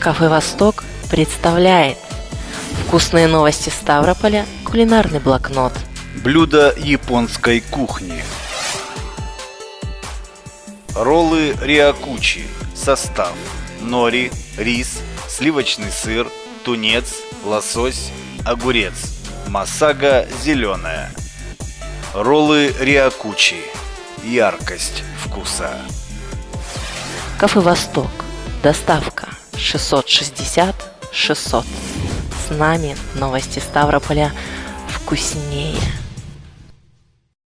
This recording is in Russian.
Кафе «Восток» представляет Вкусные новости Ставрополя, кулинарный блокнот. Блюда японской кухни. Роллы риакучи Состав. Нори, рис, сливочный сыр, тунец, лосось, огурец. Масага зеленая. Роллы риакучи. Яркость вкуса. Кафе «Восток» Доставка 660 600 С нами новости Ставрополя вкуснее